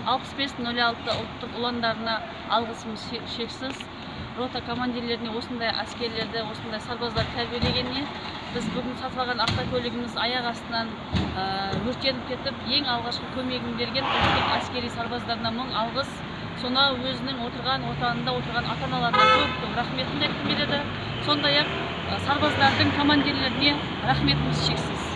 алпыс бес нөл алты ұлттық ұландарына алғысымыз шексіз. Рота командирлеріне осындай әскерлерді осындай сарбаздар тәрбиелегеніне біз бүгін сатып алған автокөлігіміз аяқ астынан өртеніп кетіп ең алғашқы көмегін берген ұлттық әскери сарбаздарына мың алғыс. Сонау өзінің отырған отанында отырған ата аналарына көп көп рахметімді айтқым келеді. Сондай ақ сарбаздардың командирлеріне рахметіміз шексіз.